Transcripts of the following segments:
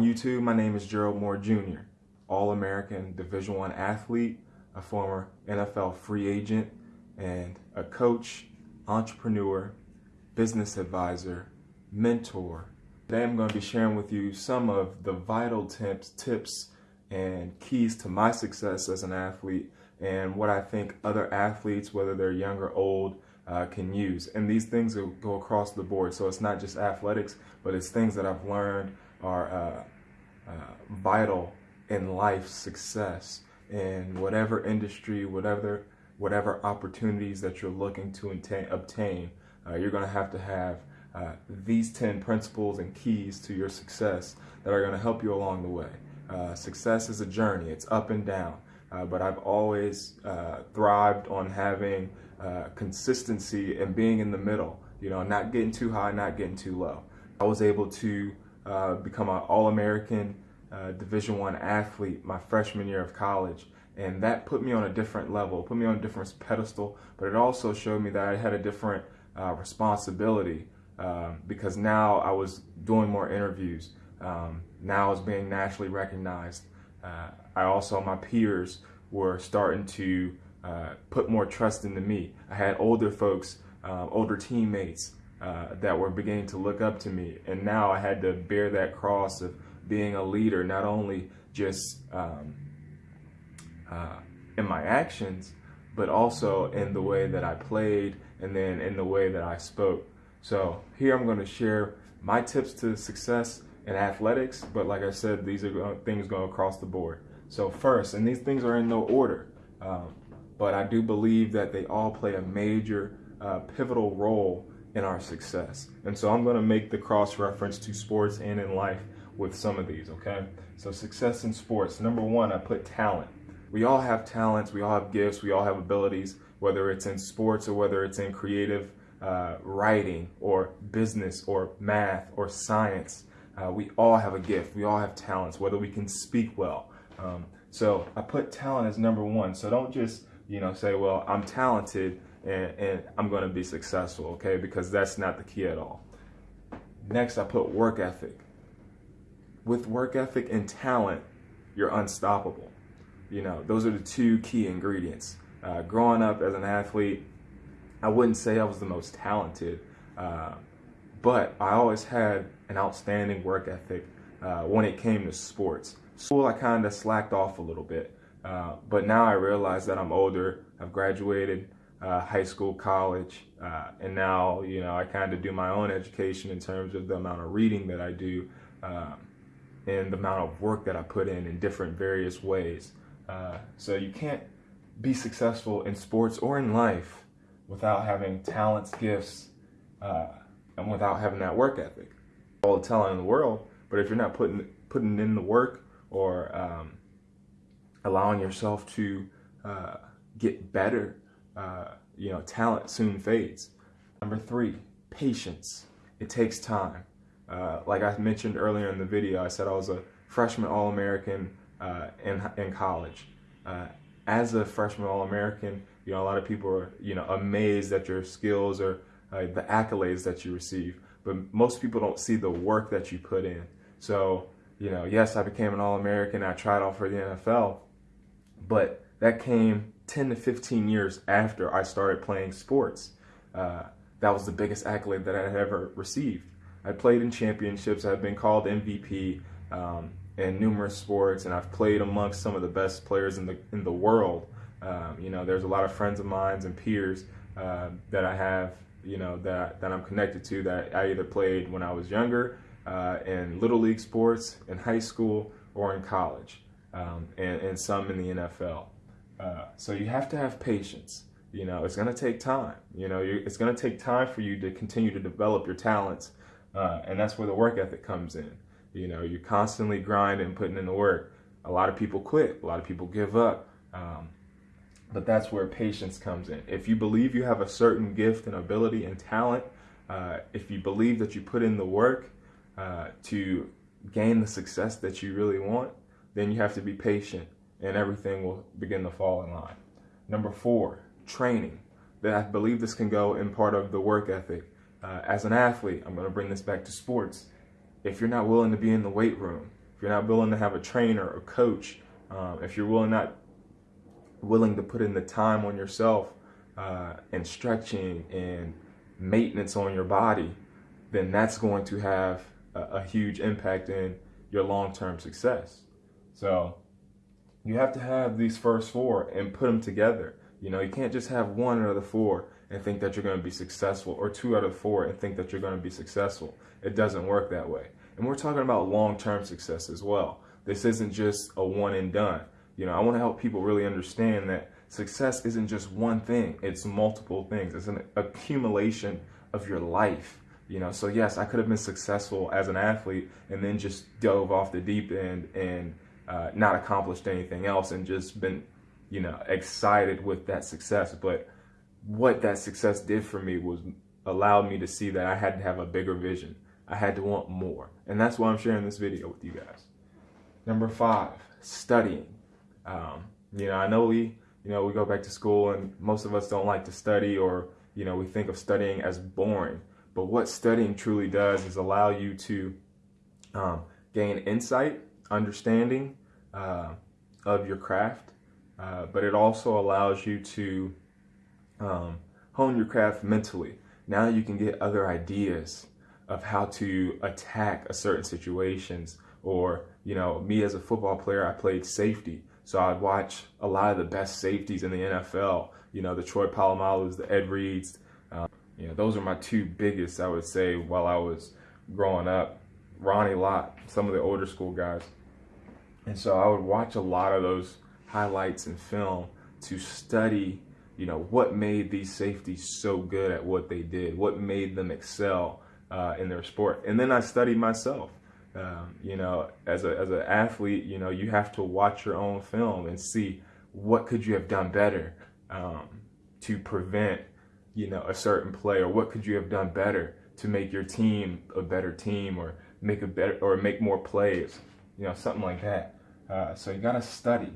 on YouTube, my name is Gerald Moore Jr., All-American Division One athlete, a former NFL free agent, and a coach, entrepreneur, business advisor, mentor. Today I'm going to be sharing with you some of the vital tips, tips and keys to my success as an athlete and what I think other athletes, whether they're young or old, uh, can use. And these things will go across the board. So it's not just athletics, but it's things that I've learned are uh, uh, vital in life success in whatever industry, whatever whatever opportunities that you're looking to obtain. Uh, you're going to have to have uh, these 10 principles and keys to your success that are going to help you along the way. Uh, success is a journey, it's up and down. Uh, but I've always uh, thrived on having uh, consistency and being in the middle, you know, not getting too high, not getting too low. I was able to uh, become an All-American Division One athlete my freshman year of college. And that put me on a different level, put me on a different pedestal, but it also showed me that I had a different uh, responsibility um, because now I was doing more interviews. Um, now I was being nationally recognized. Uh, I also, my peers were starting to uh, put more trust into me. I had older folks, uh, older teammates uh, that were beginning to look up to me. And now I had to bear that cross of being a leader, not only just um, uh, in my actions, but also in the way that I played and then in the way that I spoke. So here I'm going to share my tips to success in athletics, but like I said, these are things going across the board. So first, and these things are in no order, um, but I do believe that they all play a major uh, pivotal role in our success. And so I'm going to make the cross reference to sports and in life with some of these, okay? So success in sports. Number one, I put talent. We all have talents, we all have gifts, we all have abilities, whether it's in sports or whether it's in creative uh, writing or business or math or science. Uh, we all have a gift, we all have talents, whether we can speak well. Um, so I put talent as number one. So don't just, you know, say, well, I'm talented, and, and I'm going to be successful, okay? Because that's not the key at all. Next, I put work ethic. With work ethic and talent, you're unstoppable. You know, those are the two key ingredients. Uh, growing up as an athlete, I wouldn't say I was the most talented, uh, but I always had an outstanding work ethic uh, when it came to sports. School, I kind of slacked off a little bit, uh, but now I realize that I'm older, I've graduated, uh, high school, college, uh, and now you know I kind of do my own education in terms of the amount of reading that I do um, and the amount of work that I put in in different various ways. Uh, so you can't be successful in sports or in life without having talents, gifts, uh, and without having that work ethic. All the talent in the world, but if you're not putting putting in the work or um, allowing yourself to uh, get better uh, you know, talent soon fades. Number three, patience. It takes time. Uh, like I mentioned earlier in the video, I said I was a freshman All-American uh, in, in college. Uh, as a freshman All-American, you know, a lot of people are, you know, amazed at your skills or the accolades that you receive. But most people don't see the work that you put in. So, you know, yes, I became an All-American. I tried out for the NFL, but that came 10 to 15 years after I started playing sports. Uh, that was the biggest accolade that I had ever received. I played in championships. I've been called MVP um, in numerous sports, and I've played amongst some of the best players in the in the world. Um, you know, there's a lot of friends of mine and peers uh, that I have, you know, that that I'm connected to that I either played when I was younger uh, in little league sports, in high school, or in college, um, and, and some in the NFL. Uh, so you have to have patience. You know, it's going to take time. You know, it's going to take time for you to continue to develop your talents. Uh, and that's where the work ethic comes in. You know, you're constantly grinding, putting in the work. A lot of people quit. A lot of people give up. Um, but that's where patience comes in. If you believe you have a certain gift and ability and talent, uh, if you believe that you put in the work uh, to gain the success that you really want, then you have to be patient and everything will begin to fall in line. Number four, training. That I believe this can go in part of the work ethic. Uh, as an athlete, I'm going to bring this back to sports. If you're not willing to be in the weight room if you're not willing to have a trainer or coach, um, if you're willing not willing to put in the time on yourself uh, and stretching and maintenance on your body, then that's going to have a, a huge impact in your long-term success. So you have to have these first four and put them together. You know, you can't just have one out of the four and think that you're going to be successful or two out of four and think that you're going to be successful. It doesn't work that way. And we're talking about long-term success as well. This isn't just a one and done. You know, I want to help people really understand that success isn't just one thing. It's multiple things. It's an accumulation of your life. You know, so yes, I could have been successful as an athlete and then just dove off the deep end and uh, not accomplished anything else and just been, you know, excited with that success. But what that success did for me was allowed me to see that I had to have a bigger vision. I had to want more. And that's why I'm sharing this video with you guys. Number five, studying. Um, you know, I know we, you know, we go back to school and most of us don't like to study or, you know, we think of studying as boring. But what studying truly does is allow you to um, gain insight, understanding uh, of your craft, uh, but it also allows you to um, hone your craft mentally. Now you can get other ideas of how to attack a certain situations or you know me as a football player I played safety so I'd watch a lot of the best safeties in the NFL you know the Troy Polamalu's the Ed Reeds um, you know those are my two biggest I would say while I was growing up Ronnie Lott some of the older school guys and so I would watch a lot of those highlights and film to study you know what made these safeties so good at what they did what made them excel uh, in their sport. And then I studied myself. Um, you know, as a as an athlete, you know, you have to watch your own film and see what could you have done better um, to prevent, you know, a certain play, or what could you have done better to make your team a better team, or make a better or make more plays, you know, something like that. Uh, so you got to study.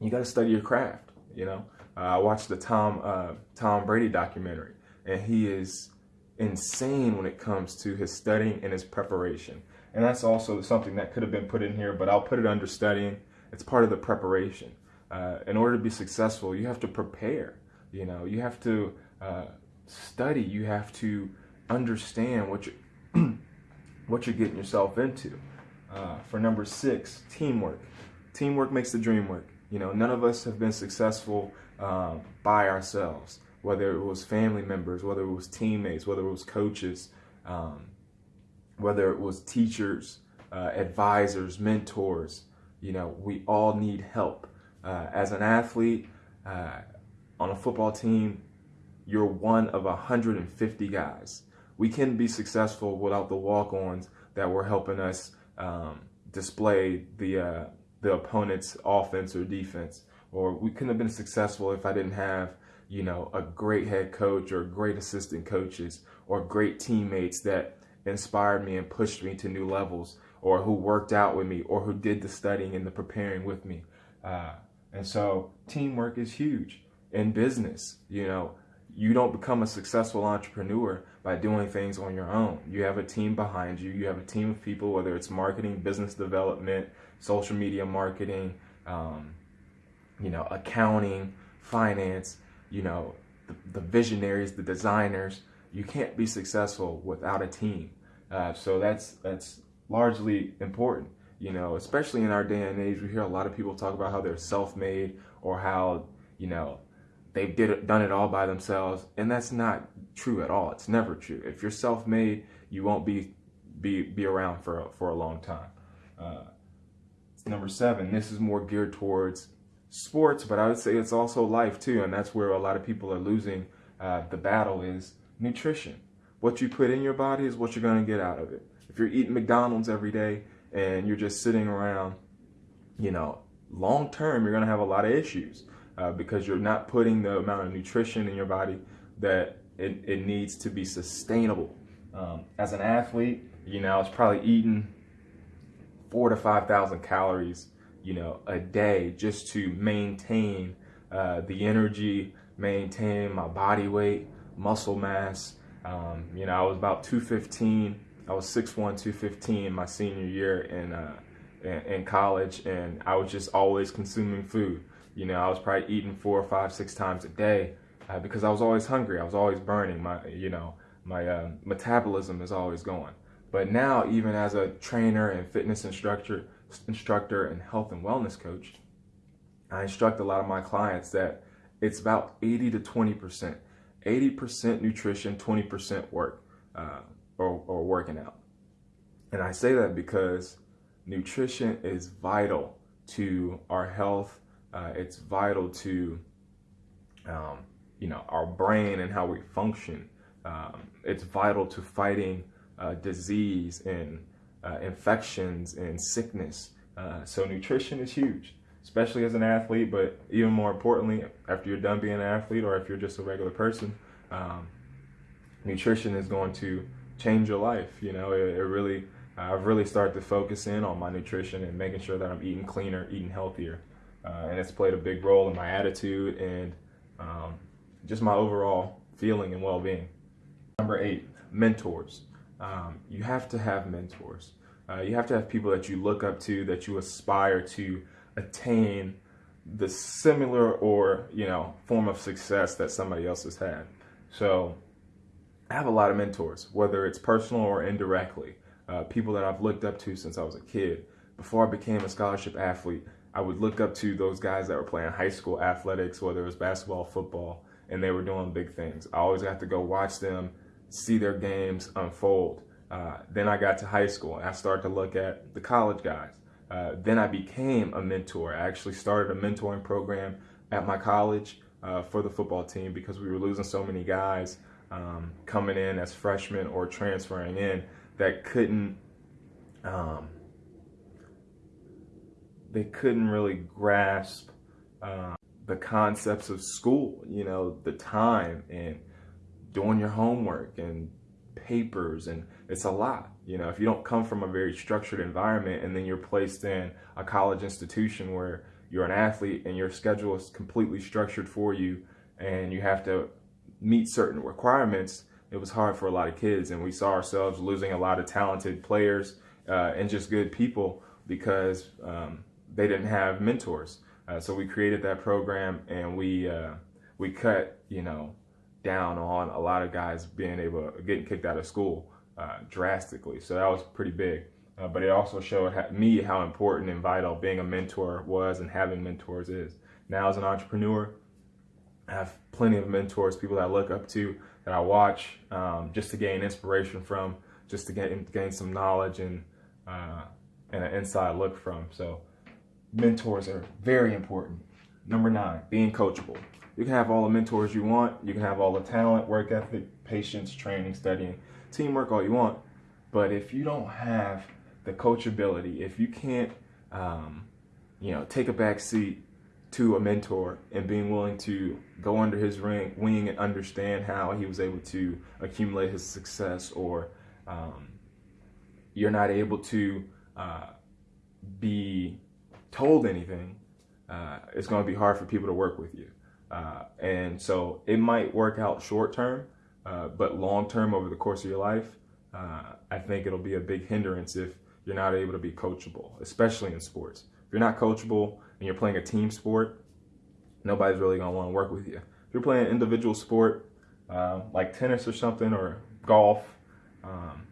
You got to study your craft. You know, uh, I watched the Tom uh, Tom Brady documentary, and he is insane when it comes to his studying and his preparation. And that's also something that could have been put in here, but I'll put it under studying. It's part of the preparation. Uh, in order to be successful, you have to prepare. You know, you have to uh, study. You have to understand what you're what you're getting yourself into. Uh, for number six, teamwork. Teamwork makes the dream work. You know, none of us have been successful um, by ourselves whether it was family members, whether it was teammates, whether it was coaches, um, whether it was teachers, uh, advisors, mentors. You know, we all need help. Uh, as an athlete uh, on a football team, you're one of 150 guys. We can be successful without the walk-ons that were helping us um, display the uh, the opponent's offense or defense. Or we couldn't have been successful if I didn't have you know, a great head coach or great assistant coaches or great teammates that inspired me and pushed me to new levels or who worked out with me or who did the studying and the preparing with me. Uh, and so teamwork is huge in business. You know, you don't become a successful entrepreneur by doing things on your own. You have a team behind you. You have a team of people, whether it's marketing, business development, social media marketing, um, you know, accounting, finance you know, the, the visionaries, the designers. You can't be successful without a team. Uh, so that's that's largely important. You know, especially in our day and age, we hear a lot of people talk about how they're self-made or how you know they've did it, done it all by themselves, and that's not true at all. It's never true. If you're self-made, you won't be be be around for for a long time. Uh, number seven. This is more geared towards sports, but I would say it's also life too, and that's where a lot of people are losing uh, the battle is nutrition. What you put in your body is what you're going to get out of it. If you're eating McDonald's every day and you're just sitting around, you know, long term, you're going to have a lot of issues uh, because you're not putting the amount of nutrition in your body that it, it needs to be sustainable. Um, as an athlete, you know, I was probably eating four to 5,000 calories you know, a day just to maintain uh, the energy, maintain my body weight, muscle mass. Um, you know, I was about 215. I was 6'1", 215 my senior year in uh, in, college, and I was just always consuming food. You know, I was probably eating four or five, six times a day uh, because I was always hungry. I was always burning. My, you know, my uh, metabolism is always going. But now, even as a trainer and fitness instructor, instructor and health and wellness coach, I instruct a lot of my clients that it's about 80 to 20 percent. 80% nutrition, 20% work uh, or, or working out. And I say that because nutrition is vital to our health. Uh, it's vital to, um, you know, our brain and how we function. Um, it's vital to fighting uh, disease and uh, infections and sickness. Uh, so nutrition is huge, especially as an athlete, but even more importantly, after you're done being an athlete or if you're just a regular person, um, nutrition is going to change your life. You know, it, it really, I've really started to focus in on my nutrition and making sure that I'm eating cleaner, eating healthier. Uh, and it's played a big role in my attitude and um, just my overall feeling and well-being. Number eight, mentors. Um, you have to have mentors. Uh, you have to have people that you look up to, that you aspire to attain the similar or you know form of success that somebody else has had. So I have a lot of mentors, whether it's personal or indirectly. Uh, people that I've looked up to since I was a kid. Before I became a scholarship athlete, I would look up to those guys that were playing high school athletics, whether it was basketball, football, and they were doing big things. I always got to go watch them, see their games unfold. Uh, then I got to high school and I started to look at the college guys. Uh, then I became a mentor. I actually started a mentoring program at my college uh, for the football team because we were losing so many guys um, coming in as freshmen or transferring in that couldn't um, they couldn't really grasp uh, the concepts of school you know the time and doing your homework and papers and it's a lot you know if you don't come from a very structured environment and then you're placed in a college institution where you're an athlete and your schedule is completely structured for you and you have to meet certain requirements, it was hard for a lot of kids. And we saw ourselves losing a lot of talented players uh, and just good people because um, they didn't have mentors. Uh, so we created that program and we uh, we cut, you know, down on a lot of guys being able getting kicked out of school uh, drastically. So that was pretty big. Uh, but it also showed me how important and vital being a mentor was and having mentors is. Now, as an entrepreneur, I have plenty of mentors, people that I look up to, that I watch, um, just to gain inspiration from, just to gain, gain some knowledge and uh, and an inside look from. So, mentors are very important. Number nine, being coachable. You can have all the mentors you want. You can have all the talent, work ethic, patience, training, studying, teamwork, all you want. But if you don't have the coachability, if you can't, um, you know, take a back seat to a mentor and being willing to go under his ring, wing and understand how he was able to accumulate his success, or um, you're not able to uh, be told anything, uh, it's going to be hard for people to work with you. Uh, and so it might work out short term, uh, but long term over the course of your life, uh, I think it'll be a big hindrance if you're not able to be coachable, especially in sports. If you're not coachable and you're playing a team sport, nobody's really gonna want to work with you. If you're playing an individual sport uh, like tennis or something or golf, um,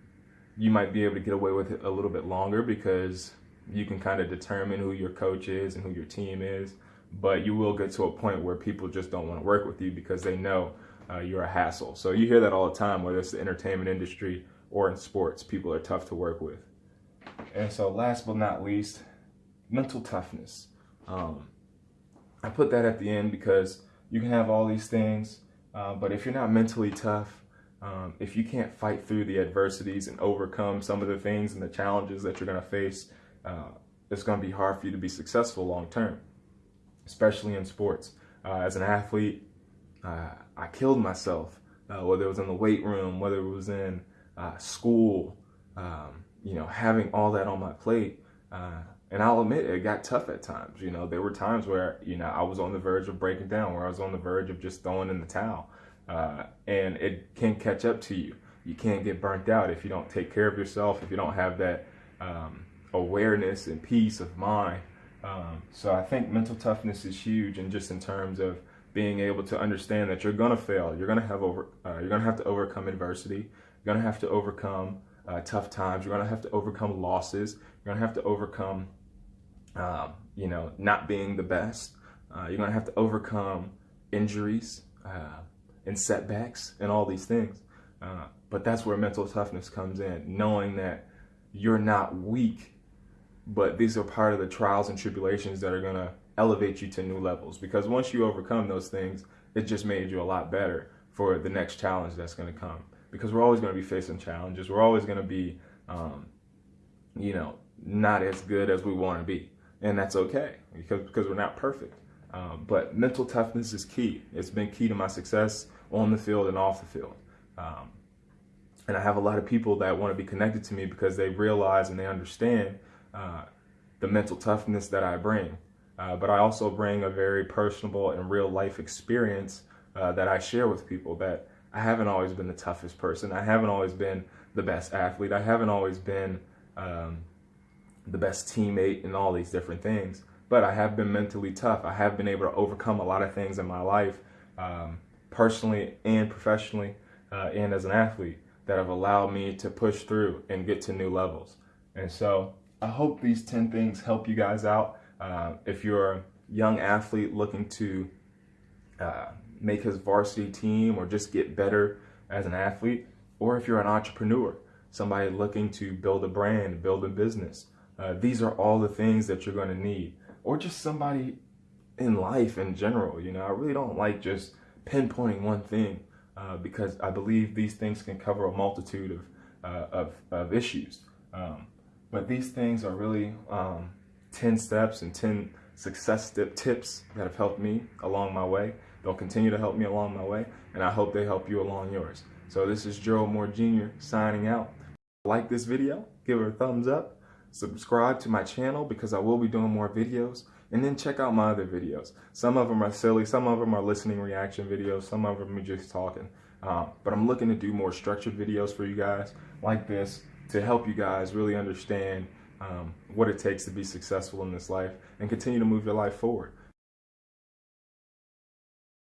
you might be able to get away with it a little bit longer because you can kind of determine who your coach is and who your team is. But you will get to a point where people just don't want to work with you because they know uh, you're a hassle. So you hear that all the time, whether it's the entertainment industry or in sports. People are tough to work with. And so, last but not least, mental toughness. Um, I put that at the end because you can have all these things, uh, but if you're not mentally tough, um, if you can't fight through the adversities and overcome some of the things and the challenges that you're going to face, uh, it's going to be hard for you to be successful long term, especially in sports. Uh, as an athlete, uh, I killed myself, uh, whether it was in the weight room, whether it was in uh, school, um, you know, having all that on my plate. Uh, and I'll admit it got tough at times. You know, there were times where, you know, I was on the verge of breaking down, where I was on the verge of just throwing in the towel. Uh, and it can catch up to you. You can't get burnt out if you don't take care of yourself, if you don't have that um, awareness and peace of mind. Um, so I think mental toughness is huge, and just in terms of being able to understand that you're gonna fail, you're gonna have over, uh, you're gonna have to overcome adversity, you're gonna have to overcome uh, tough times, you're gonna have to overcome losses, you're gonna have to overcome, um, you know, not being the best. Uh, you're gonna have to overcome injuries uh, and setbacks and all these things. Uh, but that's where mental toughness comes in, knowing that you're not weak, but these are part of the trials and tribulations that are going to elevate you to new levels. Because once you overcome those things, it just made you a lot better for the next challenge that's going to come. Because we're always going to be facing challenges. We're always going to be, um, you know, not as good as we want to be. And that's okay because, because we're not perfect. Um, but mental toughness is key. It's been key to my success on the field and off the field. Um, and I have a lot of people that want to be connected to me because they realize and they understand uh, the mental toughness that I bring. Uh, but I also bring a very personable and real life experience uh, that I share with people that I haven't always been the toughest person. I haven't always been the best athlete. I haven't always been um, the best teammate and all these different things. But I have been mentally tough. I have been able to overcome a lot of things in my life, um, personally and professionally, uh, and as an athlete that have allowed me to push through and get to new levels. And so I hope these 10 things help you guys out. Uh, if you're a young athlete looking to uh, make his varsity team or just get better as an athlete, or if you're an entrepreneur, somebody looking to build a brand, build a business, uh, these are all the things that you're going to need. Or just somebody in life in general. You know, I really don't like just pinpointing one thing uh, because I believe these things can cover a multitude of, uh, of, of, issues. Um, but these things are really um, 10 steps and 10 success tip tips that have helped me along my way. They'll continue to help me along my way, and I hope they help you along yours. So this is Gerald Moore Jr. signing out. Like this video, give it a thumbs up, subscribe to my channel because I will be doing more videos and then check out my other videos. Some of them are silly, some of them are listening reaction videos, some of them are just talking. Um, but I'm looking to do more structured videos for you guys like this to help you guys really understand um, what it takes to be successful in this life and continue to move your life forward.